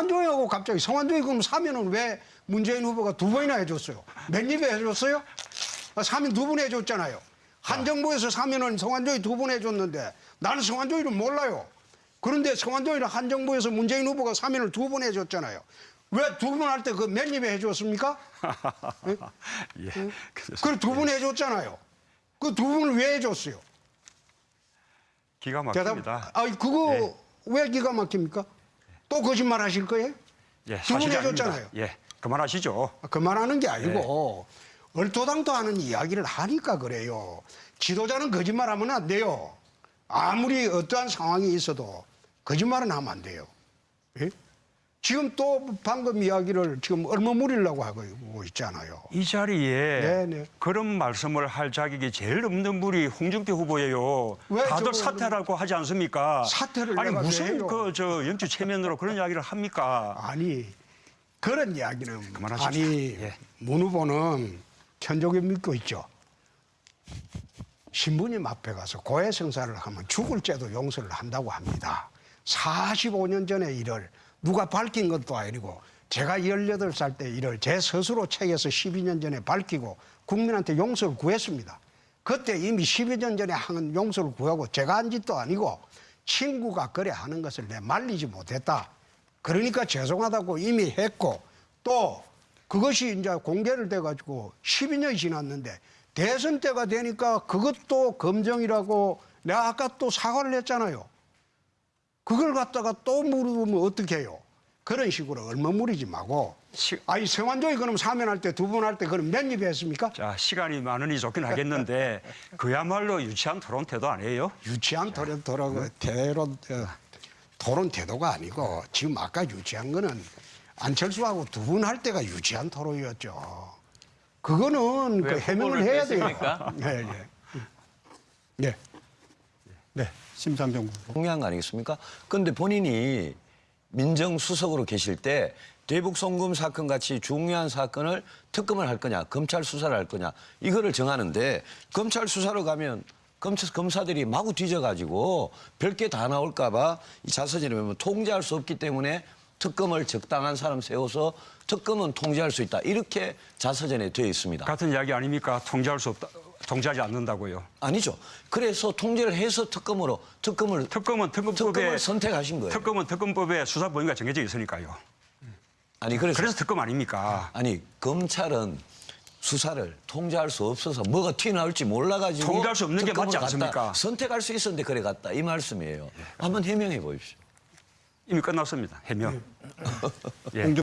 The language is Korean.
성완종하고 갑자기 성완종이 그럼 사면은 왜 문재인 후보가 두 번이나 해줬어요? 몇 입에 해줬어요? 아, 사면 두 번 해줬잖아요. 한 정부에서 사면은 성완종이 두 번 해줬는데 나는 성완종이를 몰라요. 그런데 성완종이를 한 정부에서 문재인 후보가 사면을 두 번 해줬잖아요. 왜 두 번 할 때 그 몇 입에 해줬습니까? 예. 그걸 두 번 해줬잖아요. 그 두 번을 왜 해줬어요? 기가 대답. 막힙니다. 아, 그거 예. 왜 기가 막힙니까? 또 거짓말 하실 거예요? 예, 두번 사실이 해줬잖아요. 예, 그만하시죠. 그만하는 게 아니고 네. 얼토당토 하는 이야기를 하니까 그래요. 지도자는 거짓말하면 안 돼요. 아무리 어떠한 상황이 있어도 거짓말은 하면 안 돼요. 예? 지금 또 방금 이야기를 지금 얼머무리려고 하고 있잖아요. 이 자리에 네, 네. 그런 말씀을 할 자격이 제일 없는 분이 홍준표 후보예요. 왜 다들 사퇴라고 하지 않습니까? 사퇴를 아니 무슨? 그 저 연주 체면으로 그런 이야기를 합니까? 아니 그런 이야기는 그만하십시오. 아니 예. 문 후보는 천족에 믿고 있죠. 신부님 앞에 가서 고해 성사를 하면 죽을 죄도 용서를 한다고 합니다. 45년 전의 일을 누가 밝힌 것도 아니고 제가 18살 때 일을 제 스스로 책에서 12년 전에 밝히고 국민한테 용서를 구했습니다. 그때 이미 12년 전에 한 용서를 구하고 제가 한 짓도 아니고 친구가 그래 하는 것을 내 말리지 못했다. 그러니까 죄송하다고 이미 했고 또 그것이 이제 공개를 돼가지고 12년이 지났는데 대선 때가 되니까 그것도 검정이라고 내가 아까 또 사과를 했잖아요. 그걸 갖다가 또 물으면 어떻게 해요? 그런 식으로 얼머무리지 말고 시- 아니 성완종이 그럼 사면할 때 두 번 할 때 그럼 몇 입에 했습니까? 자 시간이 많으니 좋긴 하겠는데 그야말로 유치한 토론 태도 아니에요? 유치한 토론 토론 대론 어, 토론 태도가 아니고 지금 아까 유치한 거는 안철수하고 두 분 할 때가 유치한 토론이었죠. 그거는 그왜 해명을 해야 돼요. 뺐습니까? 예, 예. 네. 네. 심상정 후보. 중요한 거 아니겠습니까? 그런데 본인이 민정수석으로 계실 때 대북 송금 사건 같이 중요한 사건을 특검을 할 거냐, 검찰 수사를 할 거냐 이거를 정하는데 검찰 수사로 가면 검찰 검사들이 마구 뒤져가지고 별게 다 나올까봐 이 자서전에 보면 통제할 수 없기 때문에 특검을 적당한 사람 세워서 특검은 통제할 수 있다 이렇게 자서전에 되어 있습니다. 같은 이야기 아닙니까? 통제할 수 없다. 통제하지 않는다고요. 아니죠. 그래서 통제를 해서 특검으로 특검을 특검은 특검법에 특검을 선택하신 거예요. 특검은 특검법에 수사 범위가 정해져 있으니까요. 아니 그래서 그래서 특검 아닙니까? 아니 검찰은 수사를 통제할 수 없어서 뭐가 튀어나올지 몰라가지고 통제할 수 없는 게 맞지. 않습니까? 선택할 수 있었는데 그래 갔다 이 말씀이에요. 한번 해명해 보십시오. 이미 끝났습니다. 해명. 예.